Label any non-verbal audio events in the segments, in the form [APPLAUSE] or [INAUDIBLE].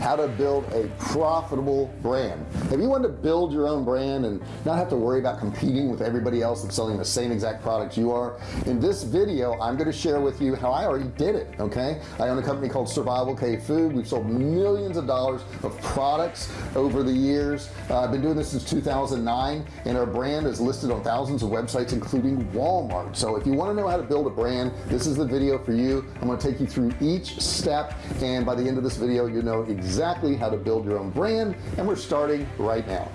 how to build a profitable brand. If you want to build your own brand and not have to worry about competing with everybody else that's selling the same exact products you are? In this video I'm going to share with you how I already did it okay? I own a company called Survival Cave Food. We've sold millions of dollars of products over the years. Uh, I've been doing this since 2009 and our brand is listed on thousands of websites including Walmart. So if you want to know how to build a brand this is the video for you. I'm going to take you through each step and by the end of this video you know exactly how to build your own brand and we're starting right now.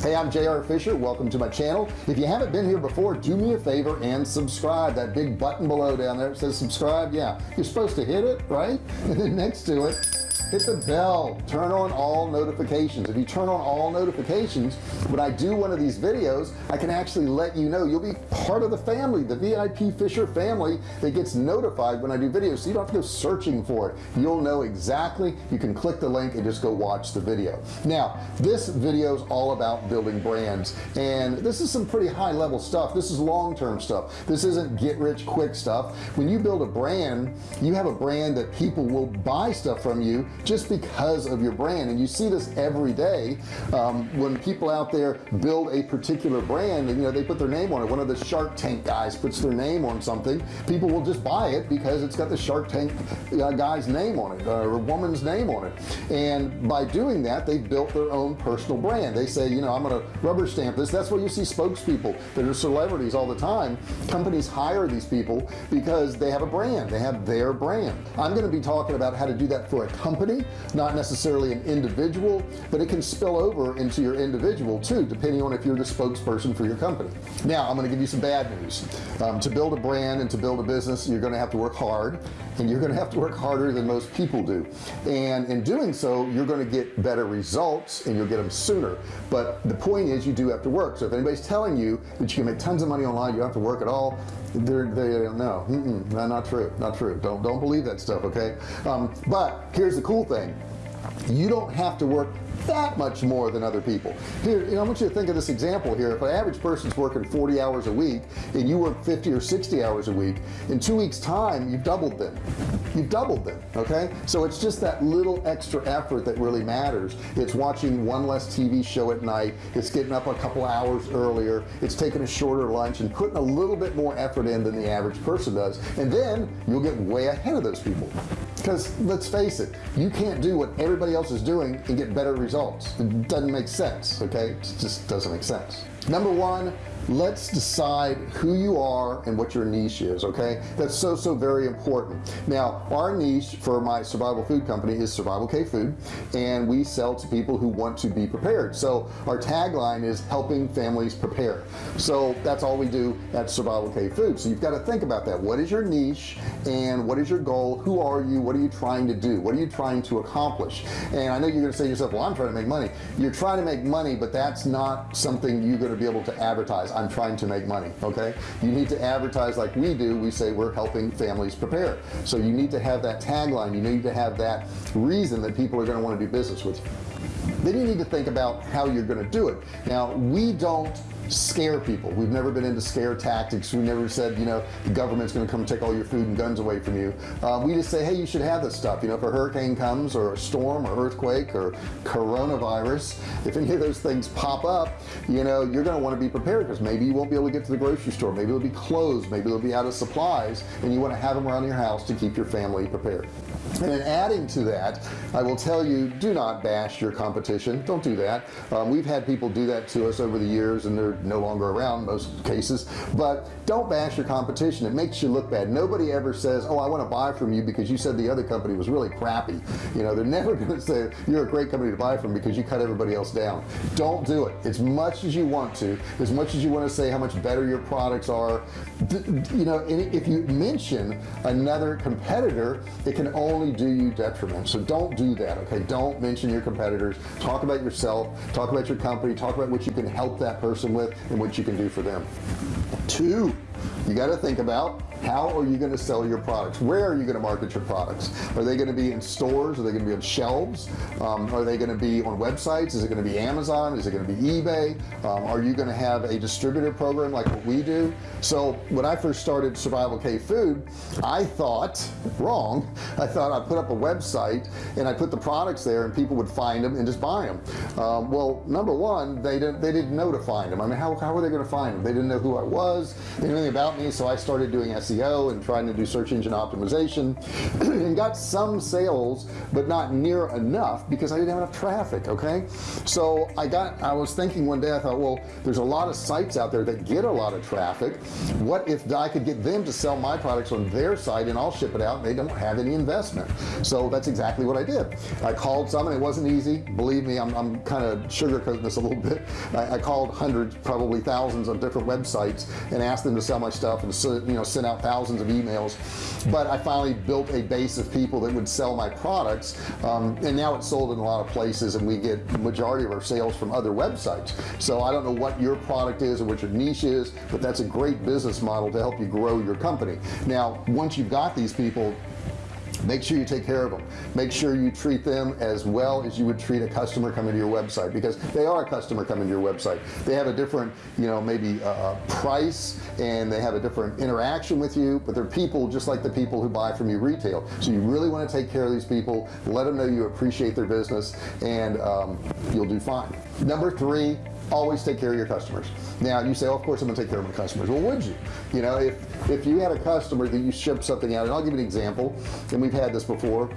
Hey I'm JR Fisher. Welcome to my channel. If you haven't been here before do me a favor and subscribe. That big button below down there says subscribe. Yeah you're supposed to hit it right? [LAUGHS] And then next to it hit the bell. Turn on all notifications. If you turn on all notifications when I do one of these videos I can actually let you know. You'll be part of the family the VIP Fisher family that gets notified when I do videos. So you don't have to go searching for it. You'll know exactly. You can click the link and just go watch the video. Now this video is all about building brands. And this is some pretty high-level stuff. This is long-term stuff. This isn't get rich quick stuff. When you build a brand you have a brand that people will buy stuff from you just because of your brand. And you see this every day um, when people out there build a particular brand and you know they put their name on it. One of the shark tank guys puts their name on something. People will just buy it because it's got the shark tank uh, guy's name on it or woman's name on it. And by doing that they've built their own personal brand. They say you know I'm gonna rubber stamp this. That's why you see spokespeople that are celebrities all the time. Companies hire these people because they have a brand. They have their brand. I'm gonna be talking about how to do that for a company company not necessarily an individual but it can spill over into your individual too depending on if you're the spokesperson for your company. Now I'm going to give you some bad news. Um, to build a brand and to build a business you're going to have to work hard and you're going to have to work harder than most people do. And in doing so you're going to get better results and you'll get them sooner. But the point is you do have to work. So if anybody's telling you that you can make tons of money online you don't have to work at all they're they know. Mm -mm, not true. Not true. Don't don't believe that stuff okay? Um, but here's the cool thing. You don't have to work that much more than other people. Here you know I want you to think of this example here. If an average person's working 40 hours a week and you work 50 or 60 hours a week in two weeks time you've doubled them. You've doubled them okay? So it's just that little extra effort that really matters. It's watching one less TV show at night. It's getting up a couple hours earlier. It's taking a shorter lunch and putting a little bit more effort in than the average person does. And then you'll get way ahead of those people. Because let's face it you can't do what everybody else is doing and get better results it doesn't make sense okay? It just doesn't make sense number one let's decide who you are and what your niche is okay? That's so so very important. Now our niche for my survival food company is survival cave food and we sell to people who want to be prepared. So our tagline is helping families prepare. So that's all we do at survival cave food. So you've got to think about that. What is your niche and what is your goal? Who are you? What are you trying to do? What are you trying to accomplish? And I know you're gonna say to yourself well I'm trying to make money. You're trying to make money but that's not something you're going to be able to advertise I'm trying to make money okay? You need to advertise like we do. We say we're helping families prepare. So you need to have that tagline. You need to have that reason that people are going to want to do business with you. Then you need to think about how you're going to do it. Now we don't scare people. We've never been into scare tactics. We never said you know the government's gonna come take all your food and guns away from you. Uh, we just say hey you should have this stuff. You know if a hurricane comes or a storm or earthquake or coronavirus if any of those things pop up you know you're gonna want to be prepared because maybe you won't be able to get to the grocery store. Maybe it'll be closed. Maybe it'll be out of supplies and you want to have them around your house to keep your family prepared and in adding to that I will tell you do not bash your competition. Don't do that. Um, we've had people do that to us over the years and they're no longer around most cases. But don't bash your competition. It makes you look bad. Nobody ever says oh I want to buy from you because you said the other company was really crappy. You know they're [LAUGHS] never going to say you're a great company to buy from because you cut everybody else down. Don't do it. As much as you want to as much as you want to say how much better your products are you know if you mention another competitor it can only do you detriment. So don't do that okay? Don't mention your competitors. Talk about yourself. Talk about your company. Talk about what you can help that person with and what you can do for them. Two you got to think about how are you going to sell your products? Where are you going to market your products? Are they going to be in stores? Are they going to be on shelves? Um, are they going to be on websites? Is it going to be Amazon? Is it going to be eBay? Um, are you going to have a distributor program like what we do? So when I first started survival cave food I thought wrong I thought I put up a website and I put the products there and people would find them and just buy them um, well number one they didn't they didn't know to find them I mean how, how were they going to find them they didn't know who I was. They anything about me so I started doing SEO and trying to do search engine optimization [CLEARS THROAT] and got some sales but not near enough because I didn't have enough traffic okay? So I got I was thinking one day I thought well there's a lot of sites out there that get a lot of traffic. What if I could get them to sell my products on their site and I'll ship it out they don't have any investment? So that's exactly what I did. I called some and it wasn't easy. Believe me I'm, I'm kind of sugarcoating this a little bit. I, I called hundreds probably thousands of different websites and asked them to sell my stuff and you know sent out thousands of emails. But I finally built a base of people that would sell my products um, and now it's sold in a lot of places and we get majority of our sales from other websites. So I don't know what your product is or what your niche is but that's a great business model to help you grow your company. Now once you've got these people make sure you take care of them make sure you treat them as well as you would treat a customer coming to your website because they are a customer coming to your website. They have a different you know maybe a price and they have a different interaction with you but they're people just like the people who buy from you retail. So you really want to take care of these people let them know you appreciate their business and um, you'll do fine. Number three always take care of your customers. Now you say oh, of course I'm gonna take care of my customers. Well would you? You know if if you had a customer that you ship something out and I'll give you an example and we've had this before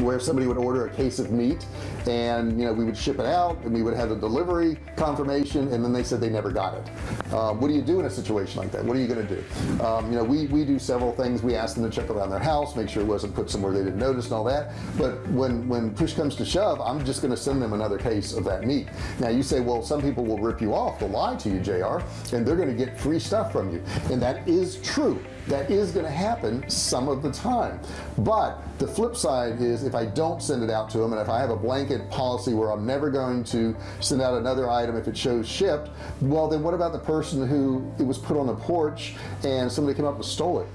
where somebody would order a case of meat and you know we would ship it out and we would have a delivery confirmation and then they said they never got it. Um, what do you do in a situation like that? What are you going to do? Um, you know we we do several things. We ask them to check around their house make sure it wasn't put somewhere they didn't notice and all that. But when when push comes to shove I'm just going to send them another case of that meat. Now you say well some people will rip you off. They'll lie to you JR and they're going to get free stuff from you. And that is true that is going to happen some of the time. But the flip side is if I don't send it out to them and if I have a blanket policy where I'm never going to send out another item if it shows shipped well then what about the person who it was put on the porch and somebody came up and stole it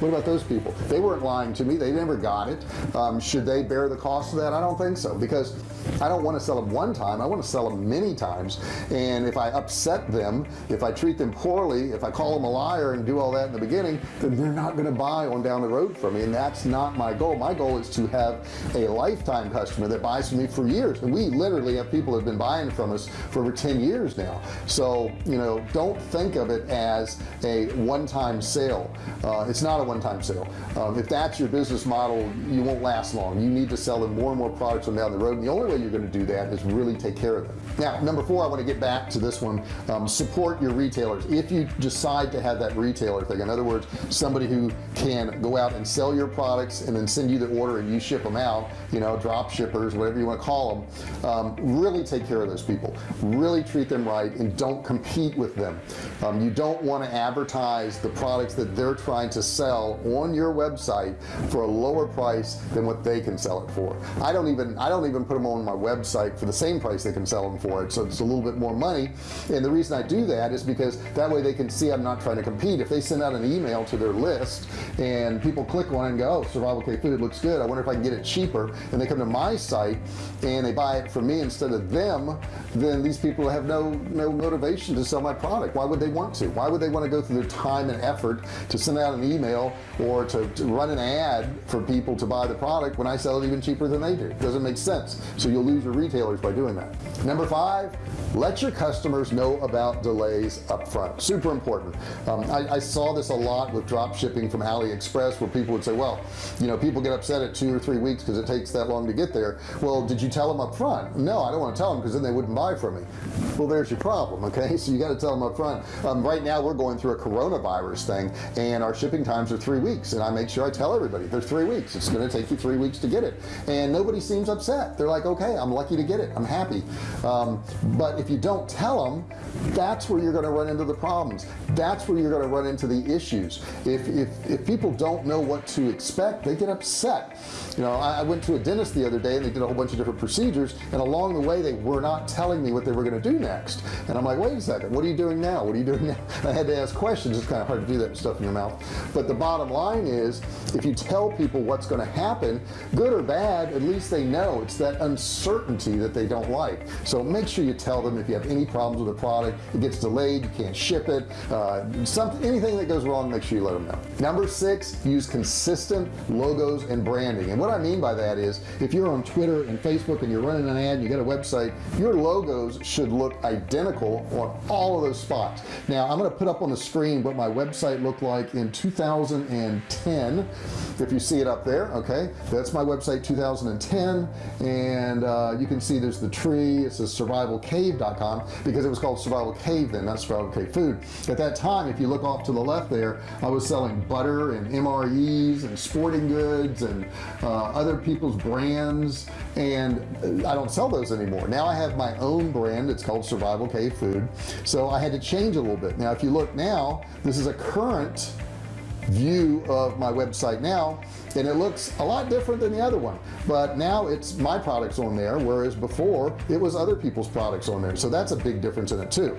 what about those people? They weren't lying to me. They never got it. Um, should they bear the cost of that? I don't think so because I don't want to sell them one time. I want to sell them many times. And if I upset them if I treat them poorly if I call them a liar and do all that in the beginning then they're not going to buy on down the road from me and that's not my goal. My goal is to have a lifetime customer that buys from me for years. And we literally have people that have been buying from us for over 10 years now. So you know don't think of it as a one-time sale. Uh, it's not a one-time sale. Um, if that's your business model you won't last long. You need to sell them more and more products on down the road and the only way you're going to do that is really take care of them. Now number four I want to get back to this one. Um, support your retailers. If you decide to have that retailer thing in other words somebody who can go out and sell your products and then send you the order and you ship them out you know drop shippers whatever you want to call them um, really take care of those people. Really treat them right and don't compete with them. Um, you don't want to advertise the products that they're trying to sell on your website for a lower price than what they can sell it for. I don't even I don't even put them on my website for the same price they can sell them for. It so it's a little bit more money. And the reason I do that is because that way they can see I'm not trying to compete. If they send out an email to their list and people click on it and go oh, survival cave food looks good. I wonder if I can get it cheaper. And they come to my site and they buy it from me instead of them then these people have no no motivation to sell my product. Why would they want to? Why would they want to go through their time and effort to send out an email email or to, to, run an ad for people to buy the product when I sell it even cheaper than they do. It doesn't make sense. So you'll lose your retailers by doing that. Number five let your customers know about delays up front super important. Um, I, I, saw this a lot with drop shipping from AliExpress where people would say well you know people get upset at two or three weeks because it takes that long to get there. Well did you tell them up front no I don't want to tell them because then they wouldn't buy from me. Well there's your problem okay? [LAUGHS] So you got to tell them up front um, right now we're going through a coronavirus thing and our shipping times are three weeks and I make sure I tell everybody they're three weeks. It's going to take you three weeks to get it. And nobody seems upset. They're like okay I'm lucky to get it. I'm happy. Um, but if you don't tell them that's where you're going to run into the problems. That's where you're going to run into the issues. If, if, if people don't know what to expect they get upset. You know I, I went to a dentist the other day and they did a whole bunch of different procedures and along the way they were not telling me what they were going to do next. And I'm like wait a second. What are you doing now? What are you doing now? [LAUGHS] I had to ask questions. It's kind of hard to do that stuff in your mouth but the bottom line is if you tell people what's going to happen good or bad at least they know. It's that uncertainty that they don't like. So make sure you tell them if you have any problems with a product it gets delayed you can't ship it uh, something anything that goes wrong make sure you let them know. Number six use consistent logos and branding. And what I mean by that is if you're on Twitter and Facebook and you're running an ad and you got a website your logos should look identical on all of those spots. Now I'm going to put up on the screen what my website looked like in 2010 if you see it up there okay? That's my website 2010 and uh, you can see there's the tree it says survivalcave.com because it was called survival cave then not survival cave food. At that time if you look off to the left there I was selling butter and MREs and sporting goods and uh, other people's brands and I don't sell those anymore. Now I have my own brand it's called survival cave food. So I had to change a little bit. Now if you look now this is a current view of my website now and it looks a lot different than the other one. But now it's my products on there whereas before it was other people's products on there. So that's a big difference in it too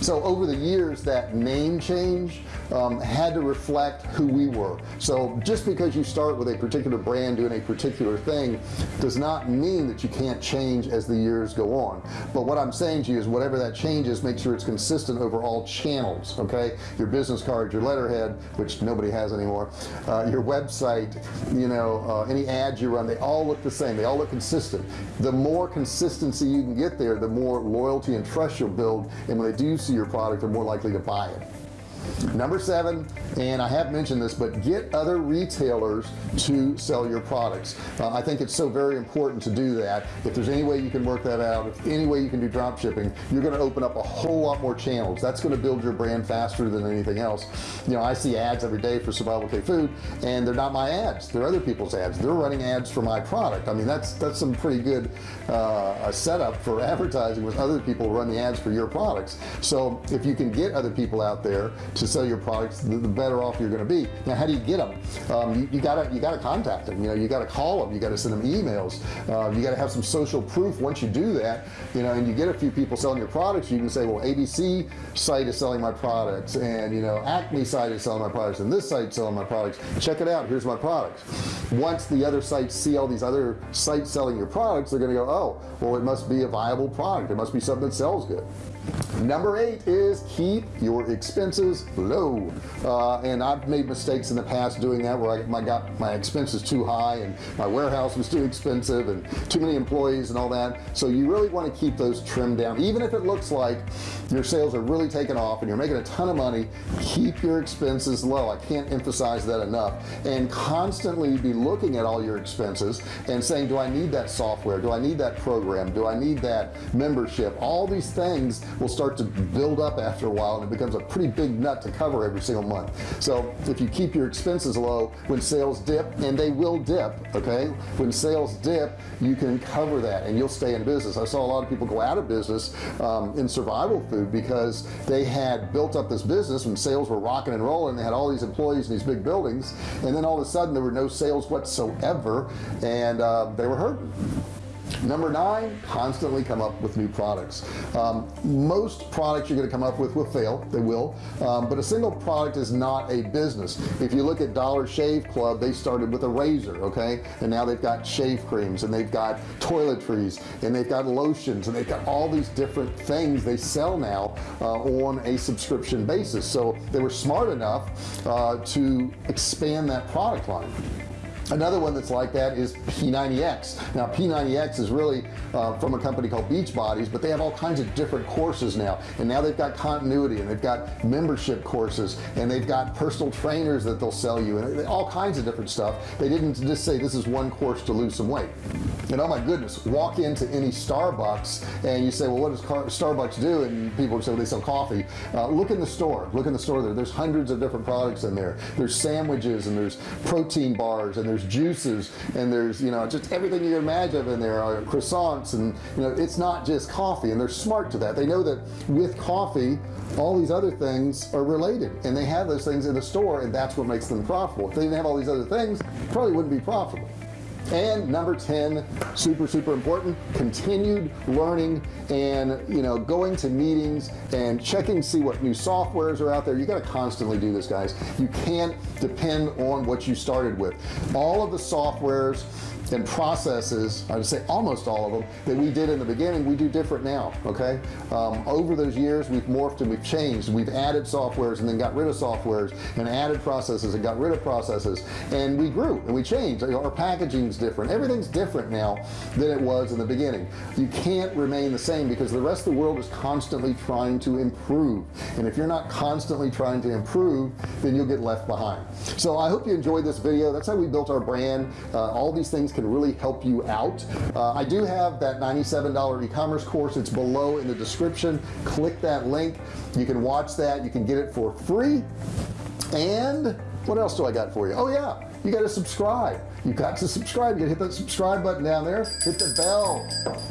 so over the years that name change um, had to reflect who we were. So just because you start with a particular brand doing a particular thing does not mean that you can't change as the years go on. But what I'm saying to you is whatever that changes make sure it's consistent over all channels okay? Your business card your letterhead which nobody has anymore uh, your website you know uh, any ads you run they all look the same. They all look consistent. The more consistency you can get there the more loyalty and trust you'll build. And when they do see your product they're more likely to buy it number seven and I have mentioned this but get other retailers to sell your products. Uh, I think it's so very important to do that. If there's any way you can work that out if any way you can do drop shipping you're going to open up a whole lot more channels. That's going to build your brand faster than anything else. You know I see ads every day for survival cave food and they're not my ads. They're other people's ads. They're running ads for my product. I mean that's that's some pretty good uh, setup for [LAUGHS] advertising with other people run the ads for your products. So if you can get other people out there to sell your products the, better off you're going to be. Now how do you get them um, you, you, gotta you gotta contact them you know you gotta call them you gotta send them emails. Uh, you gotta have some social proof once you do that you know and you get a few people selling your products you can say well ABC site is selling my products and you know Acme site is selling my products and this site selling my products. Check it out. Here's my products. Once the other sites see all these other sites selling your products they're gonna go oh well it must be a viable product. It must be something that sells good. Number eight is keep your expenses low uh, and I've made mistakes in the past doing that where I my, got my expenses too high and my warehouse was too expensive and too many employees and all that. So you really want to keep those trimmed down. Even if it looks like your sales are really taking off and you're making a ton of money keep your expenses low. I can't emphasize that enough. And constantly be looking at all your expenses and saying do I need that software? Do I need that program? Do I need that membership? All these things will start to build up after a while and it becomes a pretty big nut to cover every single month. So if you keep your expenses low when sales dip and they will dip okay? When sales dip you can cover that and you'll stay in business. I saw a lot of people go out of business um, in survival food because they had built up this business when sales were rocking and rolling. They had all these employees in these big buildings and then all of a sudden there were no sales whatsoever and uh, they were hurting number nine constantly come up with new products. Um, most products you're going to come up with will fail they will um, but a single product is not a business. If you look at Dollar Shave Club they started with a razor okay? And now they've got shave creams and they've got toiletries and they've got lotions and they've got all these different things they sell now uh, on a subscription basis. So they were smart enough uh, to expand that product line another one that's like that is P90X now P90X is really uh, from a company called Beachbodies but they have all kinds of different courses now. And now they've got continuity and they've got membership courses and they've got personal trainers that they'll sell you and all kinds of different stuff. They didn't just say this is one course to lose some weight. And oh my goodness walk into any Starbucks and you say well what does Starbucks do? And people say well, they sell coffee. Uh, look in the store. Look in the store there. There's hundreds of different products in there. There's sandwiches and there's protein bars and there's juices and there's you know just everything you can imagine in there uh, croissants and you know it's not just coffee and they're smart to that. They know that with coffee all these other things are related and they have those things in the store and that's what makes them profitable. If they didn't have all these other things probably wouldn't be profitable and number 10 super super important continued learning and you know going to meetings and checking see what new softwares are out there. You got to constantly do this guys. You can't depend on what you started with. All of the softwares and processes I would say almost all of them that we did in the beginning we do different now okay? Um, over those years we've morphed and we've changed. We've added softwares and then got rid of softwares and added processes and got rid of processes. And we grew and we changed. Our packaging is different. Everything's different now than it was in the beginning. You can't remain the same because the rest of the world is constantly trying to improve. And if you're not constantly trying to improve then you'll get left behind. So I hope you enjoyed this video. That's how we built our brand. Uh, all these things can really help you out. Uh, I do have that $97 e-commerce course. It's below in the description. Click that link. You can watch that. You can get it for free. And what else do I got for you? Oh yeah you got to subscribe. You got to subscribe. You hit that subscribe button down there. Hit the bell.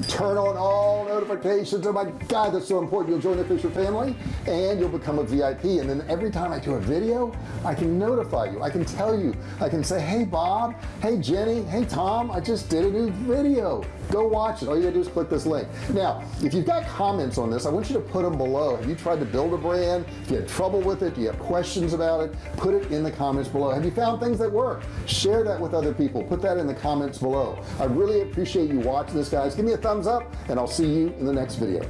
Turn on all notifications. Oh my god that's so important. You'll join the Fisher family and you'll become a VIP and then every time I do a video I can notify you. I can tell you. I can say hey Bob. Hey Jenny. Hey Tom. I just did a new video go watch it. All you gotta do is click this link. Now if you've got comments on this I want you to put them below. Have you tried to build a brand? If you had trouble with it? Do you have questions about it? Put it in the comments below. Have you found things that work? Share that with other people. Put that in the comments below. I really appreciate you watching this guys. Give me a thumbs up and I'll see you in the next video.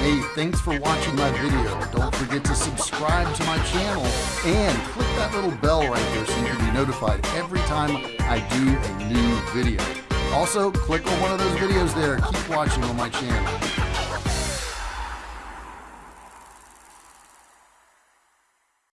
Hey, thanks for watching my video. Don't forget to subscribe to my channel and click that little bell right there so you can be notified every time I do a new video. Also, click on one of those videos there. Keep watching on my channel.